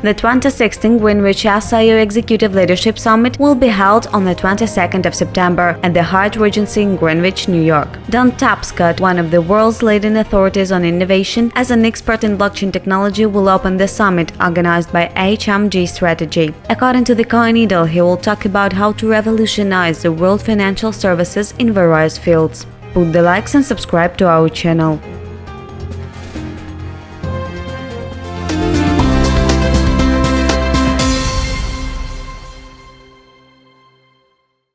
The 2016 Greenwich SIO Executive Leadership Summit will be held on the 22nd of September at the Hyatt Regency in Greenwich, New York. Don Tapscott, one of the world's leading authorities on innovation, as an expert in blockchain technology, will open the summit organized by HMG Strategy. According to the Coin Needle, he will talk about how to revolutionize the world financial services in various fields. Put the likes and subscribe to our channel.